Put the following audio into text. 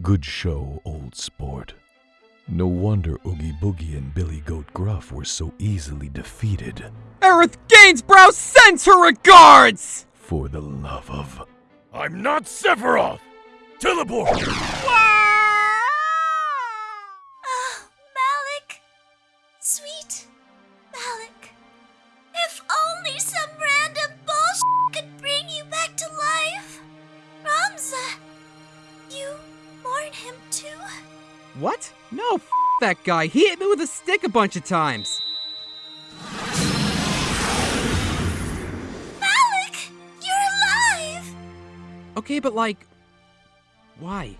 Good show, old sport. No wonder Oogie Boogie and Billy Goat Gruff were so easily defeated. Aerith Gainsborough sends her regards! For the love of. I'm not Sephiroth! Teleport! Ah, Malik. Sweet Malik. What? No, f that guy. He hit me with a stick a bunch of times. Malik, you're alive! Okay, but like. Why?